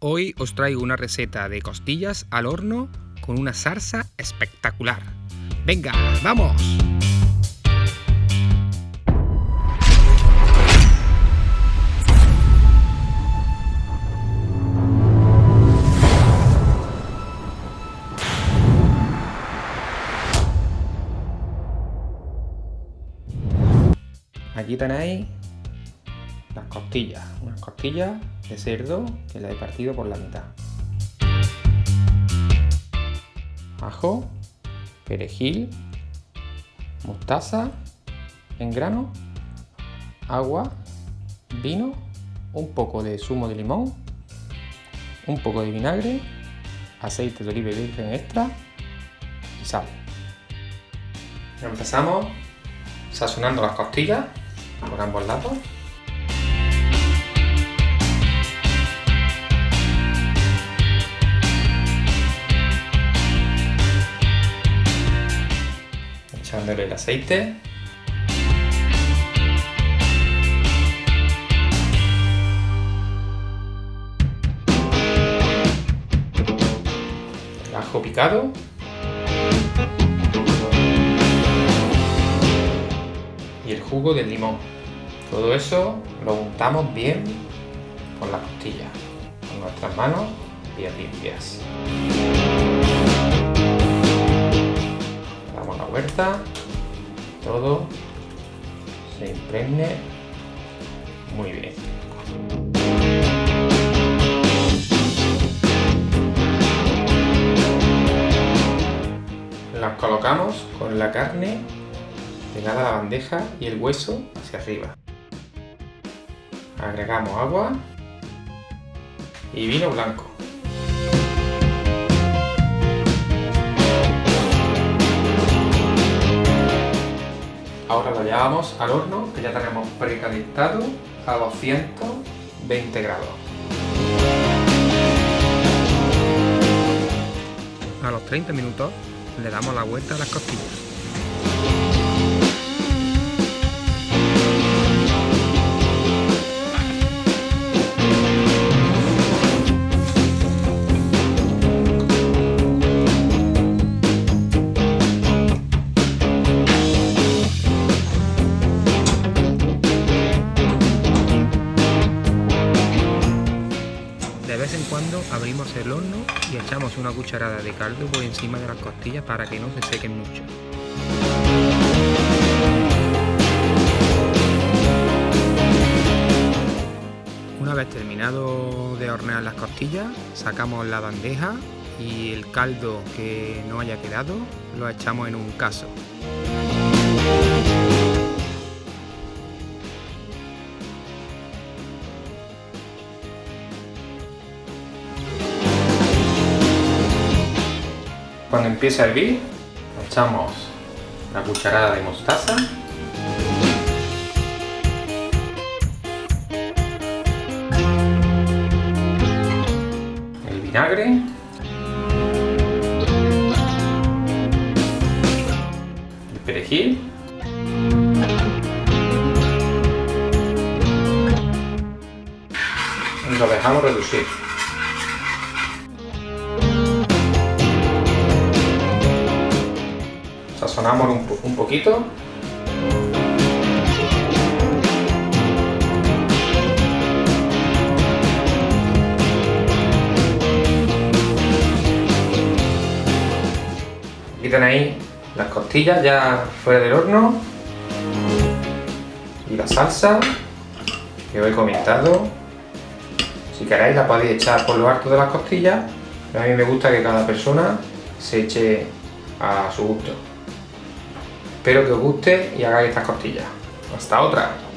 Hoy os traigo una receta de costillas al horno con una salsa espectacular. ¡Venga, vamos! Aquí tenéis las costillas, unas costillas de cerdo que la he partido por la mitad. Ajo, perejil, mostaza en grano, agua, vino, un poco de zumo de limón, un poco de vinagre, aceite de oliva virgen extra y sal. Empezamos sazonando las costillas por ambos lados. El aceite. El ajo picado. y el jugo del limón. Todo eso lo untamos bien con la costilla, con nuestras manos bien limpias. Impregne muy bien. Las colocamos con la carne pegada a la bandeja y el hueso hacia arriba. Agregamos agua y vino blanco. Ahora lo llevamos al horno que ya tenemos precalentado a 220 grados. A los 30 minutos le damos la vuelta a las costillas. Vez en cuando abrimos el horno y echamos una cucharada de caldo por encima de las costillas para que no se sequen mucho. Una vez terminado de hornear las costillas, sacamos la bandeja y el caldo que no haya quedado lo echamos en un caso. Cuando empiece a hervir, echamos la cucharada de mostaza. El vinagre. El perejil. Lo dejamos reducir. Sazonamos un, un poquito. Aquí tenéis las costillas ya fuera del horno. Y la salsa que os he comentado si queréis la podéis echar por lo alto de las costillas pero a mí me gusta que cada persona se eche a su gusto Espero que os guste y hagáis estas costillas. Hasta otra.